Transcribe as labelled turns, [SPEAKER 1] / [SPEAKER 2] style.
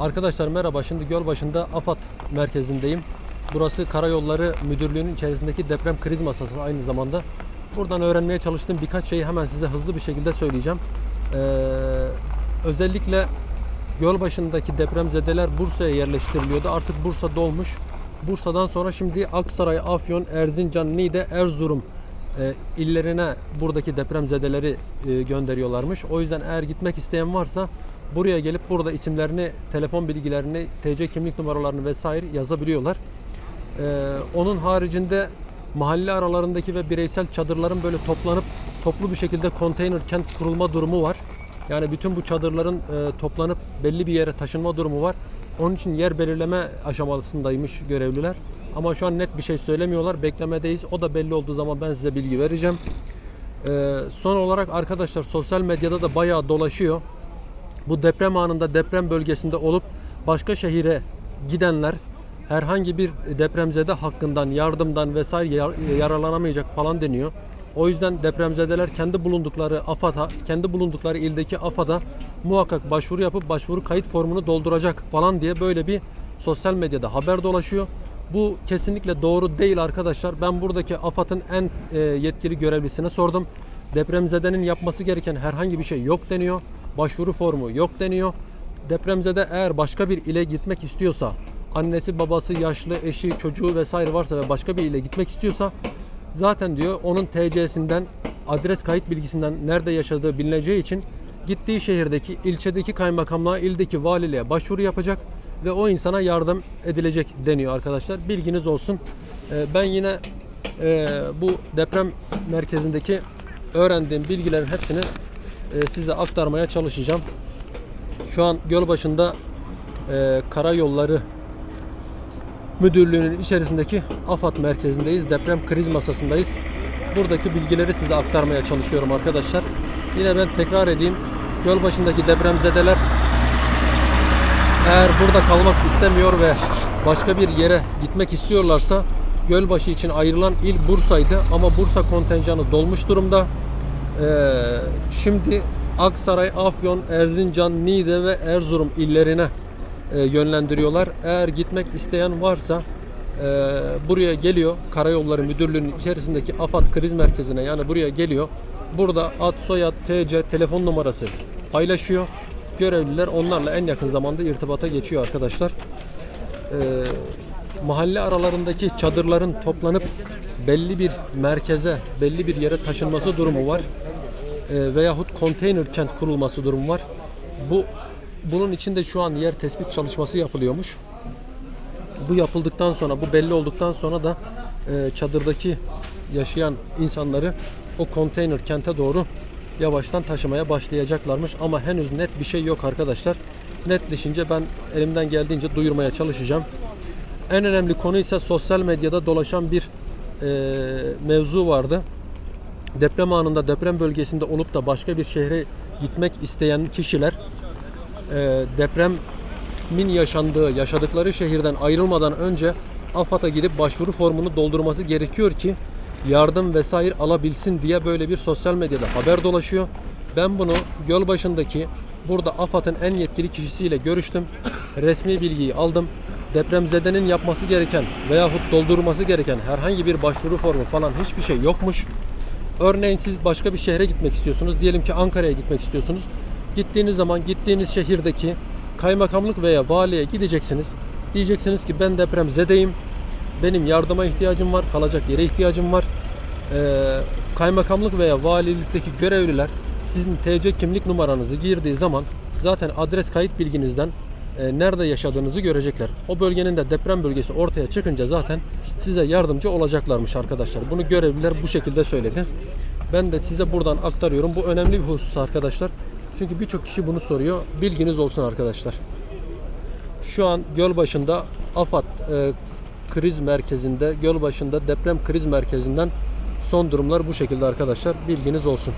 [SPEAKER 1] Arkadaşlar merhaba. Şimdi Gölbaşı'nda AFAD merkezindeyim. Burası Karayolları Müdürlüğü'nün içerisindeki deprem kriz masası aynı zamanda. Buradan öğrenmeye çalıştığım birkaç şeyi hemen size hızlı bir şekilde söyleyeceğim. Ee, özellikle Gölbaşı'ndaki depremzedeler Bursa'ya yerleştiriliyordu. Artık Bursa dolmuş. Bursa'dan sonra şimdi Aksaray, Afyon, Erzincan, Niğde, Erzurum e, illerine buradaki depremzedeleri e, gönderiyorlarmış. O yüzden eğer gitmek isteyen varsa buraya gelip burada isimlerini, telefon bilgilerini, TC kimlik numaralarını vesaire yazabiliyorlar. Ee, onun haricinde mahalle aralarındaki ve bireysel çadırların böyle toplanıp toplu bir şekilde konteyner kent kurulma durumu var. Yani bütün bu çadırların e, toplanıp belli bir yere taşınma durumu var. Onun için yer belirleme aşamasındaymış görevliler. Ama şu an net bir şey söylemiyorlar. Beklemedeyiz. O da belli olduğu zaman ben size bilgi vereceğim. Ee, son olarak arkadaşlar sosyal medyada da bayağı dolaşıyor. Bu deprem anında deprem bölgesinde olup başka şehire gidenler herhangi bir depremzede hakkından, yardımdan vesaire yar- yararlanamayacak falan deniyor. O yüzden depremzedeler kendi bulundukları AFAD'a, kendi bulundukları ildeki AFAD'a muhakkak başvuru yapıp başvuru kayıt formunu dolduracak falan diye böyle bir sosyal medyada haber dolaşıyor. Bu kesinlikle doğru değil arkadaşlar. Ben buradaki AFAD'ın en e, yetkili görevlisine sordum. Depremzedenin yapması gereken herhangi bir şey yok deniyor. Başvuru formu yok deniyor. Depremzede eğer başka bir ile gitmek istiyorsa, annesi, babası, yaşlı, eşi, çocuğu vesaire varsa ve başka bir ile gitmek istiyorsa zaten diyor onun TC'sinden, adres kayıt bilgisinden nerede yaşadığı bilineceği için gittiği şehirdeki, ilçedeki kaymakamlığa, ildeki valiliğe başvuru yapacak ve o insana yardım edilecek deniyor arkadaşlar. Bilginiz olsun. Ee, Ben yine e, bu deprem merkezindeki öğrendiğim bilgilerin hepsini e, size aktarmaya çalışacağım. Şu an Gölbaşı'nda e, Karayolları Müdürlüğü'nün içerisindeki AFAD merkezindeyiz. Deprem kriz masasındayız. Buradaki bilgileri size aktarmaya çalışıyorum arkadaşlar. Yine ben tekrar edeyim. Gölbaşı'ndaki depremzedeler eğer burada kalmak istemiyor ve başka bir yere gitmek istiyorlarsa Gölbaşı için ayrılan il Bursa'ydı ama Bursa kontenjanı dolmuş durumda. Ee, şimdi Aksaray, Afyon, Erzincan, Niğde ve Erzurum illerine e, yönlendiriyorlar. Eğer gitmek isteyen varsa e, buraya geliyor. Karayolları Müdürlüğü'nün içerisindeki AFAD kriz merkezine yani buraya geliyor. Burada ad, soyad, TC, telefon numarası paylaşıyor. Görevliler onlarla en yakın zamanda irtibata geçiyor arkadaşlar. Ee, mahalle aralarındaki çadırların toplanıp belli bir merkeze, belli bir yere taşınması durumu var. Ee, veyahut konteyner kent kurulması durumu var. Bu bunun için de şu an yer tespit çalışması yapılıyormuş. Bu yapıldıktan sonra, bu belli olduktan sonra da e, çadırdaki yaşayan insanları o konteyner kente doğru yavaştan taşımaya başlayacaklarmış ama henüz net bir şey yok arkadaşlar. Netleşince ben elimden geldiğince duyurmaya çalışacağım. En önemli konu ise sosyal medyada dolaşan bir e, mevzu vardı. Deprem anında deprem bölgesinde olup da başka bir şehre gitmek isteyen kişiler e, depremin yaşandığı, yaşadıkları şehirden ayrılmadan önce AFAD'a gidip başvuru formunu doldurması gerekiyor ki yardım vesaire alabilsin diye böyle bir sosyal medyada haber dolaşıyor. Ben bunu Gölbaşı'ndaki burada AFAD'ın en yetkili kişisiyle görüştüm. Resmi bilgiyi aldım. Depremzedenin yapması gereken veyahut doldurması gereken herhangi bir başvuru formu falan hiçbir şey yokmuş. Örneğin siz başka bir şehre gitmek istiyorsunuz. Diyelim ki Ankara'ya gitmek istiyorsunuz. Gittiğiniz zaman gittiğiniz şehirdeki kaymakamlık veya valiye gideceksiniz. Diyeceksiniz ki ben depremzedeyim. Benim yardıma ihtiyacım var. Kalacak yere ihtiyacım var. Ee, kaymakamlık veya valilikteki görevliler sizin TC kimlik numaranızı girdiği zaman zaten adres kayıt bilginizden e, nerede yaşadığınızı görecekler. O bölgenin de deprem bölgesi ortaya çıkınca zaten size yardımcı olacaklarmış arkadaşlar. Bunu görevliler bu şekilde söyledi. Ben de size buradan aktarıyorum. Bu önemli bir husus arkadaşlar. Çünkü birçok kişi bunu soruyor. Bilginiz olsun arkadaşlar. Şu an Gölbaşı'nda AFAD e, kriz merkezinde, Gölbaşı'nda deprem kriz merkezinden son durumlar bu şekilde arkadaşlar. Bilginiz olsun.